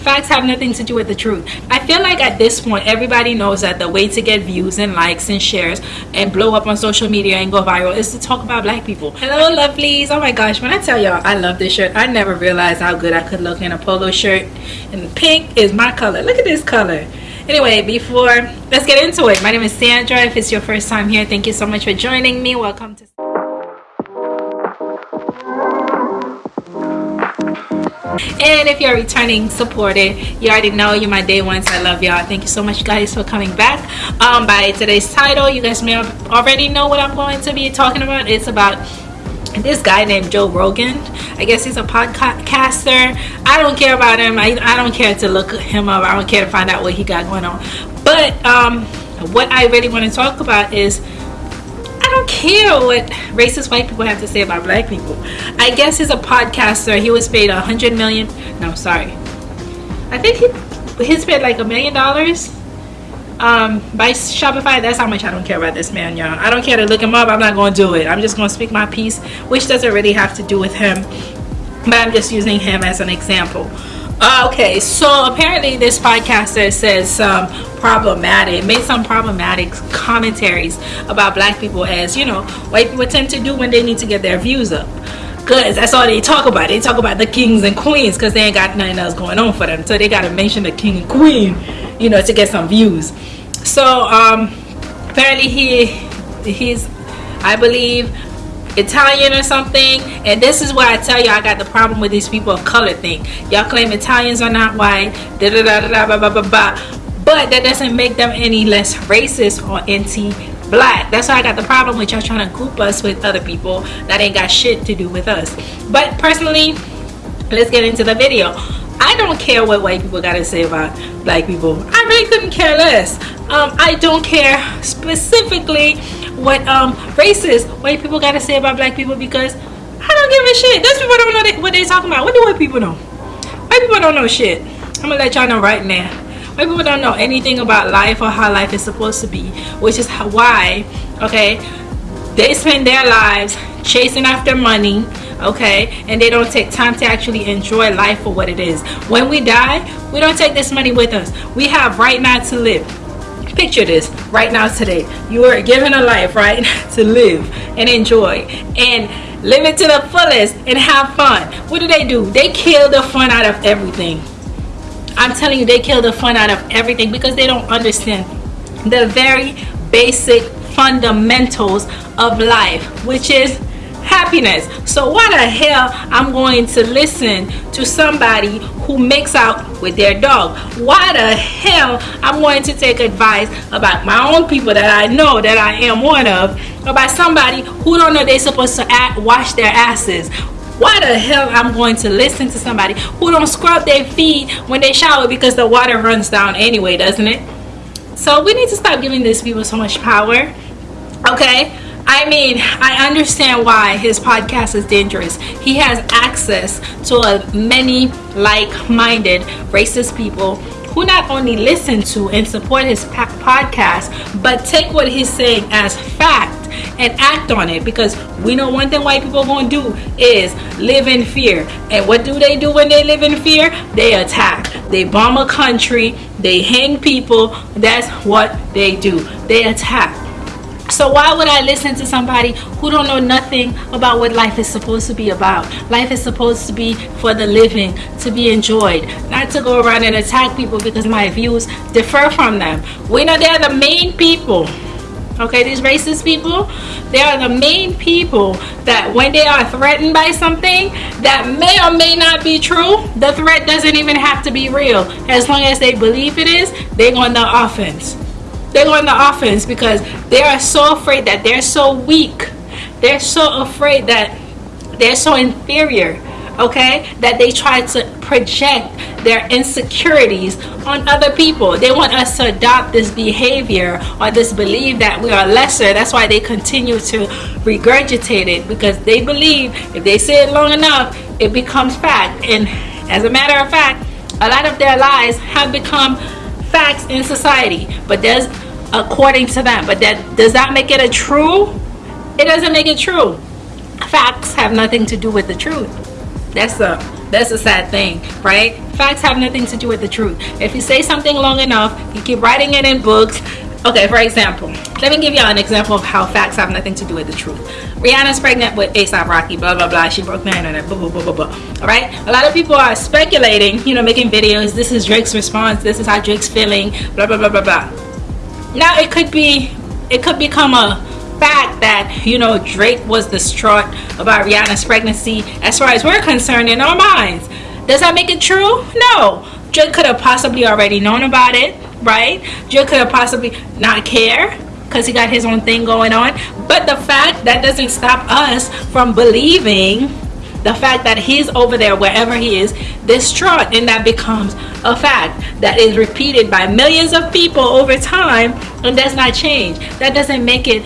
Facts have nothing to do with the truth. I feel like at this point, everybody knows that the way to get views and likes and shares and blow up on social media and go viral is to talk about black people. Hello, lovelies. Oh my gosh, when I tell y'all I love this shirt, I never realized how good I could look in a polo shirt. And pink is my color. Look at this color. Anyway, before, let's get into it. My name is Sandra. If it's your first time here, thank you so much for joining me. Welcome to... and if you're returning supporter you already know you're my day ones i love y'all thank you so much guys for coming back um by today's title you guys may already know what i'm going to be talking about it's about this guy named Joe Rogan. I guess he's a podcaster. I don't care about him. I, I don't care to look him up. I don't care to find out what he got going on. But um, what I really want to talk about is don't care what racist white people have to say about black people. I guess he's a podcaster. He was paid a hundred million. No, sorry. I think he he's paid like a million dollars um, by Shopify. That's how much I don't care about this man, y'all. I don't care to look him up. I'm not going to do it. I'm just going to speak my piece, which doesn't really have to do with him. But I'm just using him as an example. Uh, okay, so apparently this podcaster says some problematic, made some problematic commentaries about black people as, you know, white people tend to do when they need to get their views up. Because that's all they talk about. They talk about the kings and queens because they ain't got nothing else going on for them. So they got to mention the king and queen, you know, to get some views. So um, apparently he, he's, I believe, Italian or something. And this is why I tell you I got the problem with these people of color thing. Y'all claim Italians are not white da da da da da blah blah blah but that doesn't make them any less racist or anti-black. That's why I got the problem with y'all trying to group us with other people that ain't got shit to do with us. But personally let's get into the video. I don't care what white people got to say about black people. I really couldn't care less. Um, I don't care specifically what um, racist white people got to say about black people because I don't give a shit. Those people don't know they, what they talking about. What do white people know? White people don't know shit. I'm gonna let y'all know right now. White people don't know anything about life or how life is supposed to be, which is why, okay, they spend their lives chasing after money, okay, and they don't take time to actually enjoy life for what it is. When we die, we don't take this money with us. We have right now to live picture this right now today you are given a life right to live and enjoy and live it to the fullest and have fun. What do they do? They kill the fun out of everything. I'm telling you they kill the fun out of everything because they don't understand the very basic fundamentals of life which is happiness. So why the hell i'm going to listen to somebody who makes out with their dog? Why the hell i'm going to take advice about my own people that i know that i am one of about somebody who don't know they're supposed to act, wash their asses? Why the hell I'm going to listen to somebody who don't scrub their feet when they shower because the water runs down anyway doesn't it? So we need to stop giving these people so much power okay I mean, I understand why his podcast is dangerous. He has access to a many like-minded racist people who not only listen to and support his podcast, but take what he's saying as fact and act on it because we know one thing white people gonna do is live in fear. And what do they do when they live in fear? They attack. They bomb a country. They hang people. That's what they do. They attack so why would I listen to somebody who don't know nothing about what life is supposed to be about? Life is supposed to be for the living, to be enjoyed, not to go around and attack people because my views differ from them. We know they're the main people okay these racist people they are the main people that when they are threatened by something that may or may not be true the threat doesn't even have to be real as long as they believe it is they're on the offense they go on the offense because they are so afraid that they're so weak. They're so afraid that they're so inferior okay? That they try to project their insecurities on other people. They want us to adopt this behavior or this belief that we are lesser. That's why they continue to regurgitate it because they believe if they say it long enough it becomes fact. And as a matter of fact a lot of their lies have become facts in society but does according to them but that does that make it a true? It doesn't make it true. Facts have nothing to do with the truth. That's a that's a sad thing right? Facts have nothing to do with the truth. If you say something long enough you keep writing it in books okay for example let me give y'all an example of how facts have nothing to do with the truth. Rihanna's pregnant with asap rocky blah blah blah. She broke the internet blah blah blah blah blah. All right? A lot of people are speculating you know making videos. This is drake's response. This is how drake's feeling blah blah blah blah blah. Now it could be it could become a fact that you know drake was distraught about rihanna's pregnancy. As far as we're concerned in our minds. Does that make it true? No. Drake could have possibly already known about it right? Joe could have possibly not care because he got his own thing going on. But the fact that doesn't stop us from believing the fact that he's over there wherever he is distraught and that becomes a fact that is repeated by millions of people over time and does not change that doesn't make it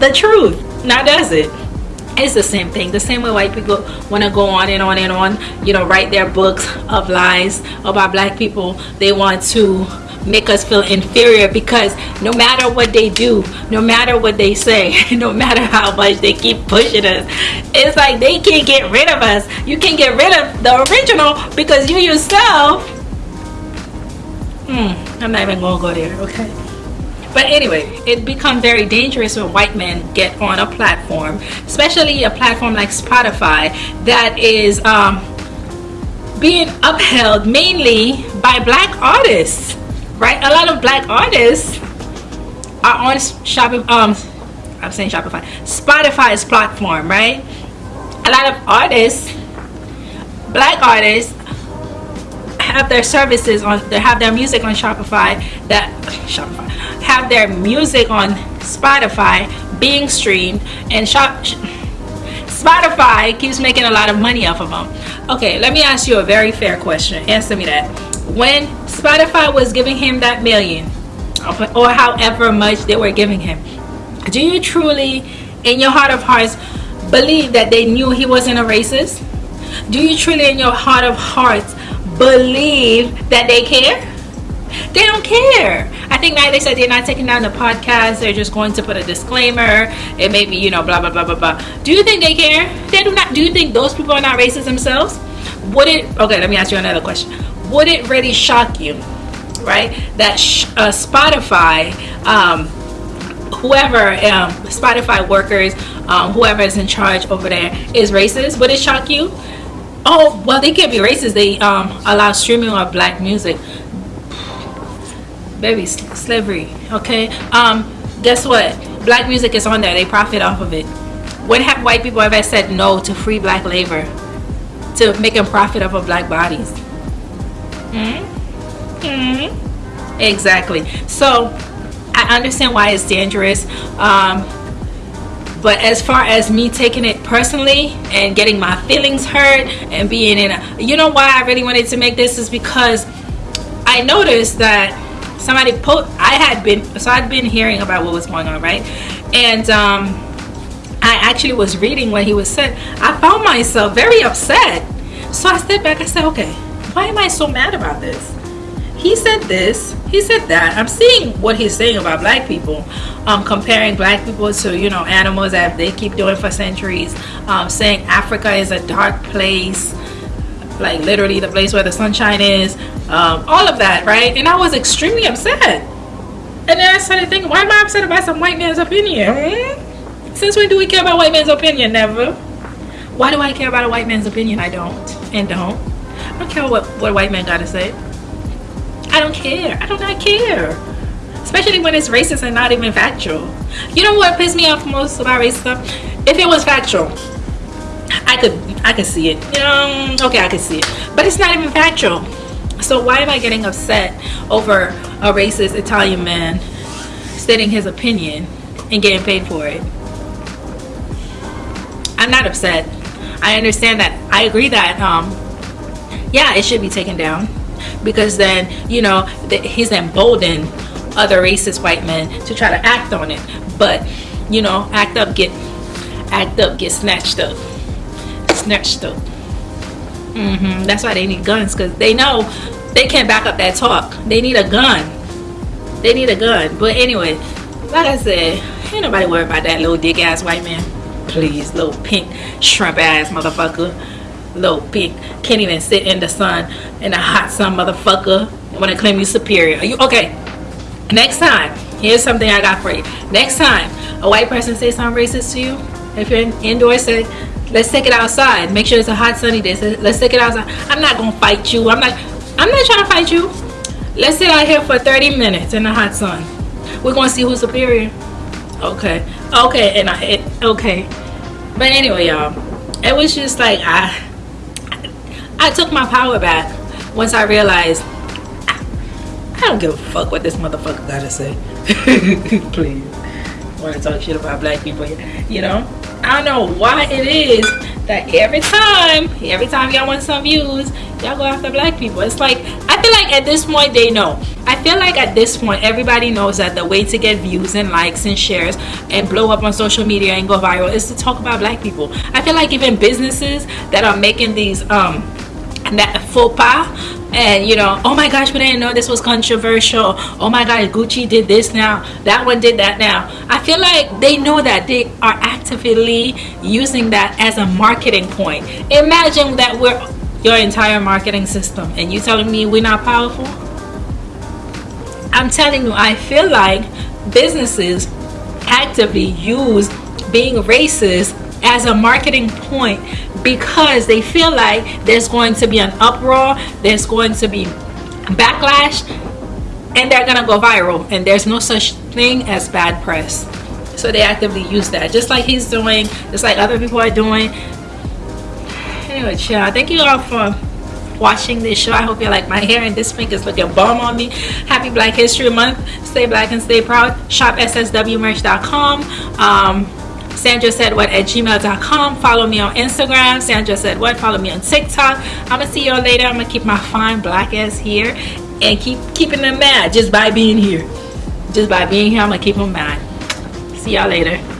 the truth now does it it's the same thing the same way white people want to go on and on and on you know write their books of lies about black people they want to make us feel inferior because no matter what they do no matter what they say no matter how much they keep pushing us it's like they can't get rid of us. You can't get rid of the original because you yourself hmm i'm not even gonna go there okay? But anyway it becomes very dangerous when white men get on a platform especially a platform like spotify that is um, being upheld mainly by black artists right? A lot of black artists are on Shopify. Um, I'm saying Shopify, Spotify's platform, right? A lot of artists, black artists, have their services on. They have their music on Shopify. That Shopify have their music on Spotify being streamed and shop. Spotify keeps making a lot of money off of them. Okay, let me ask you a very fair question. Answer me that when Spotify was giving him that million or however much they were giving him, do you truly, in your heart of hearts, believe that they knew he wasn't a racist? Do you truly, in your heart of hearts, believe that they care? They don't care. I think now they said they're not taking down the podcast. They're just going to put a disclaimer. It may be, you know, blah blah blah blah blah. Do you think they care? They do not. Do you think those people are not racist themselves? Would it? Okay, let me ask you another question would it really shock you, right? That uh, Spotify, um, whoever, um, Spotify workers, um, whoever is in charge over there is racist? Would it shock you? Oh, well, they can't be racist. They um, allow streaming of black music. Baby, slavery, okay? Um, guess what? Black music is on there. They profit off of it. When have white people ever said no to free black labor? To making profit off of black bodies? Mm-hmm. Exactly. So I understand why it's dangerous. Um, but as far as me taking it personally and getting my feelings hurt and being in a, you know why I really wanted to make this is because I noticed that somebody put I had been so I'd been hearing about what was going on right and um, I actually was reading what he was said I found myself very upset so I stepped back I said okay why am I so mad about this? He said this, he said that. I'm seeing what he's saying about black people, um, comparing black people to, you know, animals that they keep doing for centuries, um, saying Africa is a dark place, like literally the place where the sunshine is, um, all of that, right? And I was extremely upset. And then I started thinking, why am I upset about some white man's opinion? Hmm? Since when do we care about white man's opinion? Never. Why do I care about a white man's opinion? I don't and don't. Don't care what, what white man gotta say. I don't care. I do not care. Especially when it's racist and not even factual. You know what pissed me off most about racism? If it was factual, I could I could see it. Um, okay, I could see it. But it's not even factual. So why am I getting upset over a racist Italian man stating his opinion and getting paid for it? I'm not upset. I understand that. I agree that um, yeah, it should be taken down because then you know he's emboldened other racist white men to try to act on it. But you know, act up, get act up, get snatched up, snatched up. Mm-hmm. That's why they need guns because they know they can't back up that talk. They need a gun. They need a gun. But anyway, like I said, ain't nobody worried about that little dick ass white man. Please, little pink shrimp ass motherfucker. Little pig can't even sit in the sun in a hot sun motherfucker want to claim you superior. Are you okay. Next time here's something i got for you. Next time a white person say something racist to you if you're in, indoors say let's take it outside. Make sure it's a hot sunny day. So let's take it outside. I'm not gonna fight you. I'm not i'm not trying to fight you. Let's sit out here for 30 minutes in the hot sun. We're gonna see who's superior. Okay. Okay and i it, okay. But anyway y'all it was just like i i took my power back once i realized i, don't give a fuck what this motherfucker gotta say. Please. Want to talk shit about black people you know? I don't know why it is that every time every time y'all want some views y'all go after black people. It's like i feel like at this point they know. I feel like at this point everybody knows that the way to get views and likes and shares and blow up on social media and go viral is to talk about black people. I feel like even businesses that are making these um faux pas and you know oh my gosh we didn't know this was controversial. Oh my god gucci did this now. That one did that now. I feel like they know that they are actively using that as a marketing point. Imagine that we're your entire marketing system and you telling me we're not powerful? I'm telling you i feel like businesses actively use being racist as a marketing point because they feel like there's going to be an uproar there's going to be backlash and they're gonna go viral and there's no such thing as bad press. So they actively use that just like he's doing just like other people are doing. Anyway chill thank you all for watching this show. I hope you like my hair and this pink is looking bomb on me. Happy black history month. Stay black and stay proud. Shop sswmerch.com um Sandra said what at gmail.com. Follow me on Instagram. Sandra said what. Follow me on TikTok. I'm gonna see y'all later. I'm gonna keep my fine black ass here and keep keeping them mad just by being here. Just by being here, I'm gonna keep them mad. See y'all later.